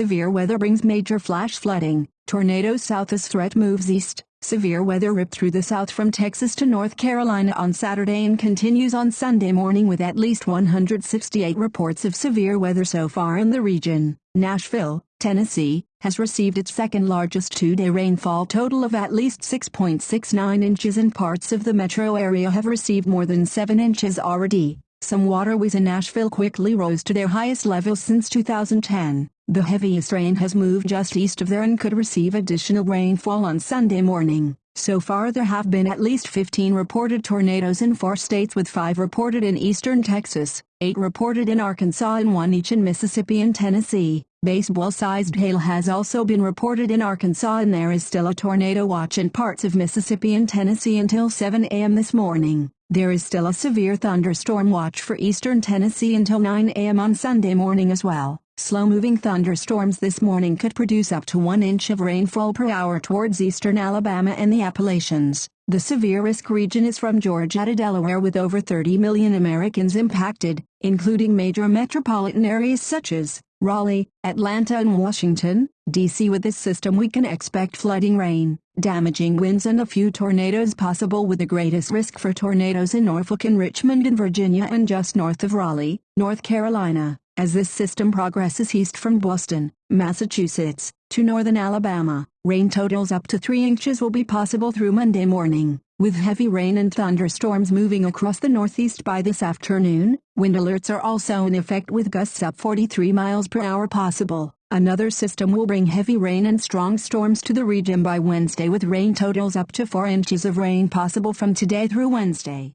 Severe weather brings major flash flooding. Tornado south as threat moves east. Severe weather ripped through the south from Texas to North Carolina on Saturday and continues on Sunday morning with at least 168 reports of severe weather so far in the region. Nashville, Tennessee, has received its second largest two-day rainfall total of at least 6.69 inches and parts of the metro area have received more than 7 inches already. Some waterways in Nashville quickly rose to their highest levels since 2010. The heaviest rain has moved just east of there and could receive additional rainfall on Sunday morning. So far there have been at least 15 reported tornadoes in four states with five reported in eastern Texas, eight reported in Arkansas and one each in Mississippi and Tennessee. Baseball-sized hail has also been reported in Arkansas and there is still a tornado watch in parts of Mississippi and Tennessee until 7 a.m. this morning. There is still a severe thunderstorm watch for eastern Tennessee until 9 a.m. on Sunday morning as well. Slow-moving thunderstorms this morning could produce up to 1 inch of rainfall per hour towards eastern Alabama and the Appalachians. The severe risk region is from Georgia to Delaware with over 30 million Americans impacted, including major metropolitan areas such as Raleigh, Atlanta and Washington, D.C. With this system we can expect flooding rain, damaging winds and a few tornadoes possible with the greatest risk for tornadoes in Norfolk and Richmond in Virginia and just north of Raleigh, North Carolina. As this system progresses east from Boston, Massachusetts, to northern Alabama, rain totals up to 3 inches will be possible through Monday morning. With heavy rain and thunderstorms moving across the northeast by this afternoon, wind alerts are also in effect with gusts up 43 miles per hour possible. Another system will bring heavy rain and strong storms to the region by Wednesday with rain totals up to 4 inches of rain possible from today through Wednesday.